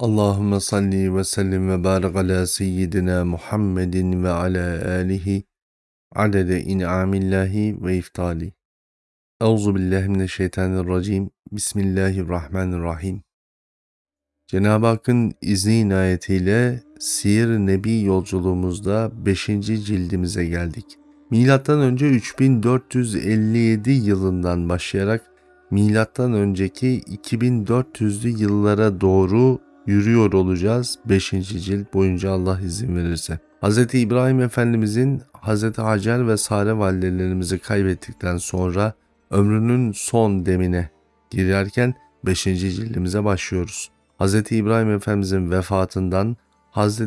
Allahümme salli ve sellim ve barik ala seyyidina Muhammedin ve ala alihi adede in'amillahi ve iftali. Euzu billahi mineşşeytanirracim. Bismillahirrahmanirrahim. Cenab-ı Hakk'ın izni inayetiyle Siyer Nebi yolculuğumuzda 5. cildimize geldik. Milattan önce 3457 yılından başlayarak milattan önceki 2400'lü yıllara doğru yürüyor olacağız 5. cilt boyunca Allah izin verirse. Hz. İbrahim Efendimizin Hz. Hacer ve Sare validelerimizi kaybettikten sonra ömrünün son demine girerken 5. cildimize başlıyoruz. Hz. İbrahim Efendimizin vefatından Hz.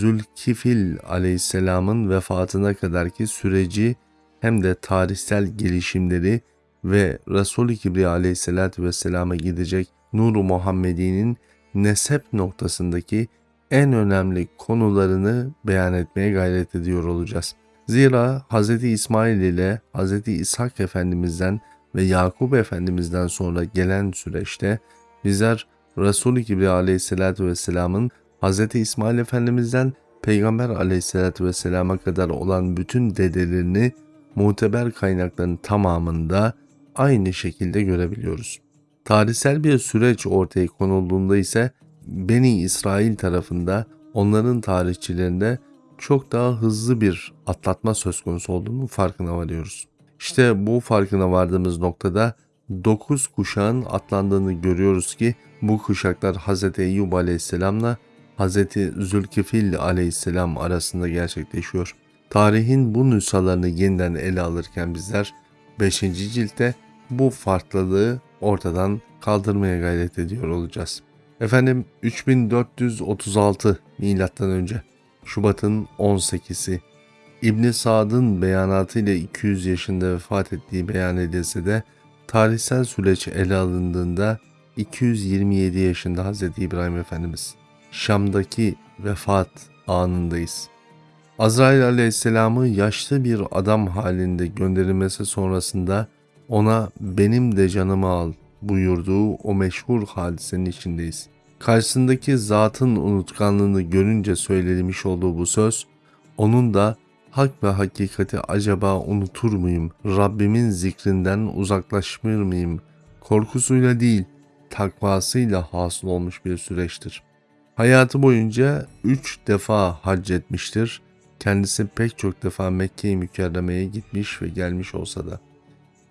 Zülkifil aleyhisselamın vefatına kadarki süreci hem de tarihsel gelişimleri ve Resul-i Kibriya aleyhissalatü vesselama gidecek Nur-u Muhammedi'nin nesep noktasındaki en önemli konularını beyan etmeye gayret ediyor olacağız. Zira Hz. İsmail ile Hz. İshak Efendimiz'den ve Yakup Efendimiz'den sonra gelen süreçte bizler Resul-i Kibriya aleyhissalatü vesselamın Hz. İsmail Efendimiz'den Peygamber aleyhissalatü vesselama kadar olan bütün dedelerini muteber kaynakların tamamında aynı şekilde görebiliyoruz. Tarihsel bir süreç ortaya konulduğunda ise Beni İsrail tarafında onların tarihçilerinde çok daha hızlı bir atlatma söz konusu olduğunu farkına varıyoruz. İşte bu farkına vardığımız noktada 9 kuşağın atlandığını görüyoruz ki bu kuşaklar Hz. Eyyub aleyhisselamla Hz. Zülkifil aleyhisselam arasında gerçekleşiyor. Tarihin bu nüshalarını yeniden ele alırken bizler 5. ciltte bu farklılığı ortadan kaldırmaya gayret ediyor olacağız. Efendim 3436 milattan önce Şubat'ın 18'i İbn Sad'ın beyanatı ile 200 yaşında vefat ettiği beyan edilse de tarihsel süreç ele alındığında 227 yaşında Hz. İbrahim Efendimiz Şam'daki vefat anındayız. Azrail aleyhisselamı yaşlı bir adam halinde gönderilmesi sonrasında ona benim de canımı al buyurduğu o meşhur hadisenin içindeyiz. Karşısındaki zatın unutkanlığını görünce söylenmiş olduğu bu söz, onun da hak ve hakikati acaba unutur muyum, Rabbimin zikrinden uzaklaşmır mıyım, korkusuyla değil, takvasıyla hasıl olmuş bir süreçtir. Hayatı boyunca üç defa hac etmiştir. Kendisi pek çok defa Mekke-i Mükerreme'ye gitmiş ve gelmiş olsa da.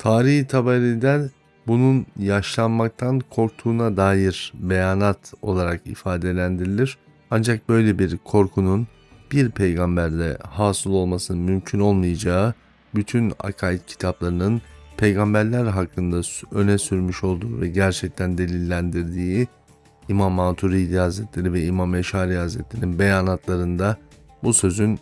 Tarihi taberiden bunun yaşlanmaktan korktuğuna dair beyanat olarak ifadelendirilir. Ancak böyle bir korkunun bir peygamberde hasıl olmasının mümkün olmayacağı bütün akaid kitaplarının peygamberler hakkında öne sürmüş olduğu ve gerçekten delillendirdiği İmam Maturidi Hazretleri ve İmam Eşari Hazretleri'nin beyanatlarında bu sözün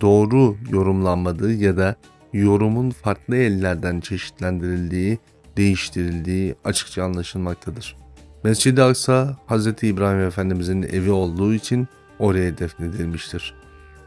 doğru yorumlanmadığı ya da yorumun farklı ellerden çeşitlendirildiği, değiştirildiği açıkça anlaşılmaktadır. Mescid-i Aksa Hz. İbrahim Efendimizin evi olduğu için oraya defnedilmiştir.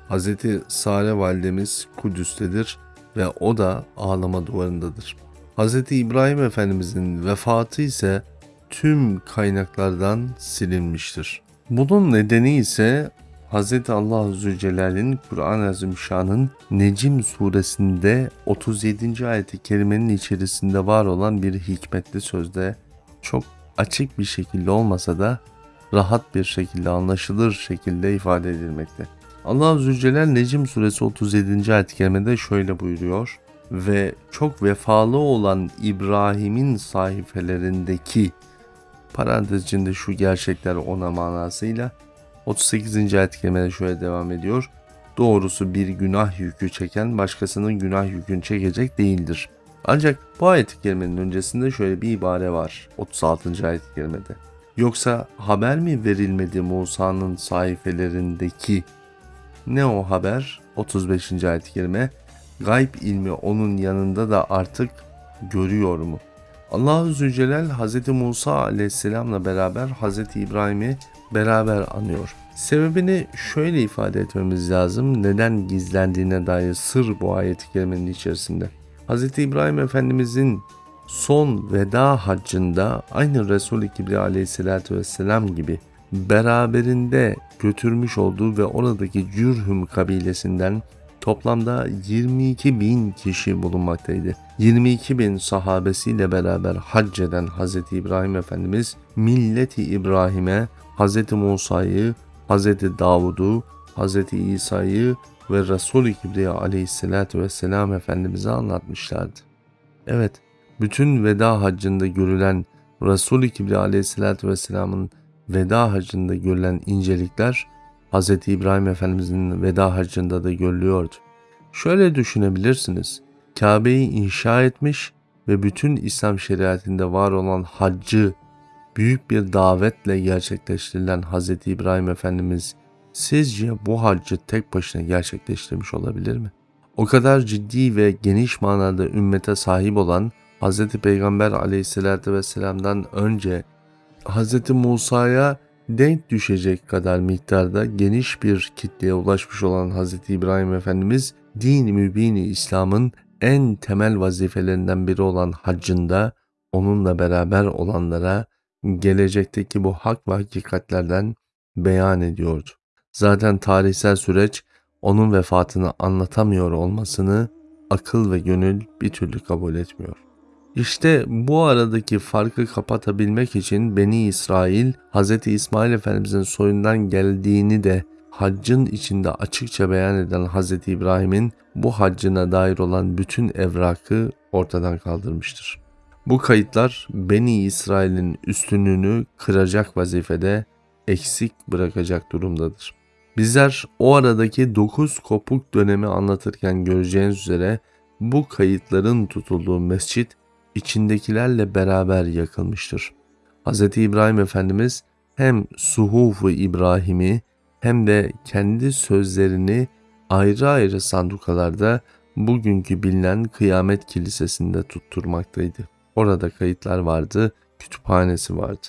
Hz. Sare validemiz Kudüs'tedir ve o da ağlama duvarındadır. Hz. İbrahim Efendimizin vefatı ise tüm kaynaklardan silinmiştir. Bunun nedeni ise Hz. Allah Zülcelal'in Kur'an-ı Azimşan'ın Necim suresinde 37. ayeti kerimenin içerisinde var olan bir hikmetli sözde çok açık bir şekilde olmasa da rahat bir şekilde anlaşılır şekilde ifade edilmekte. Allah Zülcelal Necim suresi 37. ayet-i kerimede şöyle buyuruyor ve çok vefalı olan İbrahim'in sayfelerindeki parantez içinde şu gerçekler ona manasıyla 38. ayet kerimede şöyle devam ediyor. Doğrusu bir günah yükü çeken başkasının günah yükünü çekecek değildir. Ancak bu ayet-i kerimenin öncesinde şöyle bir ibare var 36. ayet-i kerimede. Yoksa haber mi verilmedi Musa'nın sayfelerindeki? Ne o haber? 35. ayet-i kerime. Gayb ilmi onun yanında da artık görüyor mu? Allah-u Zülcelal Hz. Musa aleyhisselamla beraber Hz. İbrahim'i beraber anıyor. Sebebini şöyle ifade etmemiz lazım. Neden gizlendiğine dair sır bu ayet-i kerimenin içerisinde. Hz. İbrahim Efendimizin son veda haccında aynı Resul-i Kibriya aleyhissalatü vesselam gibi beraberinde götürmüş olduğu ve oradaki Cürhüm kabilesinden toplamda 22 bin kişi bulunmaktaydı. 22 bin sahabesiyle beraber hac eden Hz. İbrahim Efendimiz milleti İbrahim'e Hz. Musa'yı, Hz. Davud'u, Hz. İsa'yı ve Resul-i Kibriya aleyhissalatü vesselam Efendimiz'e anlatmışlardı. Evet, bütün veda haccında görülen Resul-i Kibriya aleyhissalatü vesselamın veda hacında görülen incelikler Hz. İbrahim Efendimizin veda hacında da görülüyordu. Şöyle düşünebilirsiniz. Kabe'yi inşa etmiş ve bütün İslam şeriatinde var olan haccı büyük bir davetle gerçekleştirilen Hz. İbrahim Efendimiz sizce bu haccı tek başına gerçekleştirmiş olabilir mi? O kadar ciddi ve geniş manada ümmete sahip olan Hz. Peygamber aleyhissalatü vesselam'dan önce Hz. Musa'ya denk düşecek kadar miktarda geniş bir kitleye ulaşmış olan Hz. İbrahim Efendimiz din-i mübini İslam'ın en temel vazifelerinden biri olan haccında onunla beraber olanlara gelecekteki bu hak ve hakikatlerden beyan ediyordu. Zaten tarihsel süreç onun vefatını anlatamıyor olmasını akıl ve gönül bir türlü kabul etmiyor. İşte bu aradaki farkı kapatabilmek için Beni İsrail Hz. İsmail Efendimizin soyundan geldiğini de haccın içinde açıkça beyan eden Hz. İbrahim'in bu haccına dair olan bütün evrakı ortadan kaldırmıştır. Bu kayıtlar Beni İsrail'in üstünlüğünü kıracak vazifede eksik bırakacak durumdadır. Bizler o aradaki 9 kopuk dönemi anlatırken göreceğiniz üzere bu kayıtların tutulduğu mescit içindekilerle beraber yakılmıştır. Hz. İbrahim Efendimiz hem Suhuf-u İbrahim'i hem de kendi sözlerini ayrı ayrı sandukalarda bugünkü bilinen Kıyamet Kilisesi'nde tutturmaktaydı. Orada kayıtlar vardı, kütüphanesi vardı.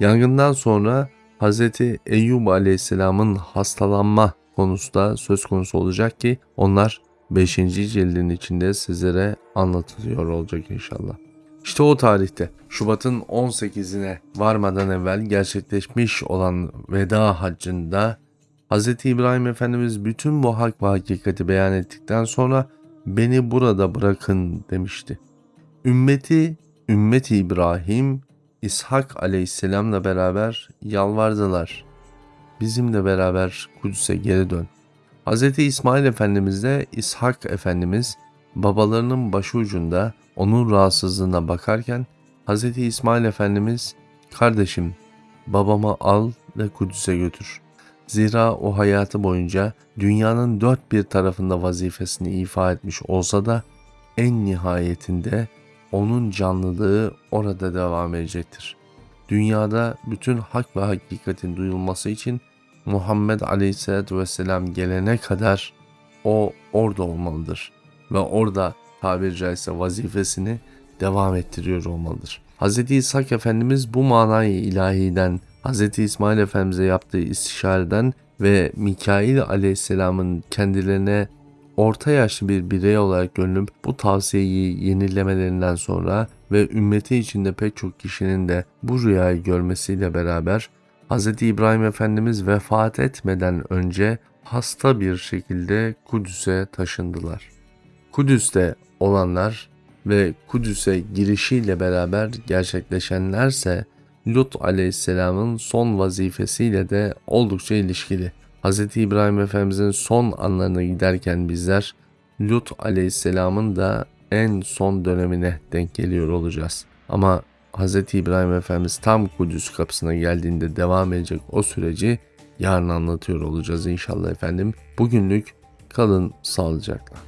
Yangından sonra Hz. Eyyub Aleyhisselam'ın hastalanma konusu da söz konusu olacak ki onlar 5. cildin içinde sizlere anlatılıyor olacak inşallah. İşte o tarihte Şubat'ın 18'ine varmadan evvel gerçekleşmiş olan veda haccında Hz. İbrahim Efendimiz bütün bu hak ve hakikati beyan ettikten sonra beni burada bırakın demişti. Ümmeti, ümmeti İbrahim, İshak aleyhisselamla beraber yalvardılar. Bizimle beraber Kudüs'e geri dön. Hz. İsmail Efendimiz de İshak Efendimiz babalarının başucunda onun rahatsızlığına bakarken Hz. İsmail Efendimiz kardeşim babamı al ve Kudüs'e götür. Zira o hayatı boyunca dünyanın dört bir tarafında vazifesini ifa etmiş olsa da en nihayetinde onun canlılığı orada devam edecektir. Dünyada bütün hak ve hakikatin duyulması için Muhammed Aleyhisselatü Vesselam gelene kadar o orada olmalıdır ve orada tabiri caizse vazifesini devam ettiriyor olmalıdır. Hz. İshak Efendimiz bu manayı ilahiden Hz. İsmail Efendimiz'e yaptığı istişareden ve Mikail Aleyhisselam'ın kendilerine orta yaşlı bir birey olarak görünüp bu tavsiyeyi yenilemelerinden sonra ve ümmeti içinde pek çok kişinin de bu rüyayı görmesiyle beraber Hz. İbrahim Efendimiz vefat etmeden önce hasta bir şekilde Kudüs'e taşındılar. Kudüs'te olanlar ve Kudüs'e girişiyle beraber gerçekleşenlerse Lut aleyhisselamın son vazifesiyle de oldukça ilişkili. Hz. İbrahim Efendimizin son anlarına giderken bizler Lut aleyhisselamın da en son dönemine denk geliyor olacağız. Ama Hz. İbrahim Efendimiz tam Kudüs kapısına geldiğinde devam edecek o süreci yarın anlatıyor olacağız inşallah efendim. Bugünlük kalın sağlıcakla.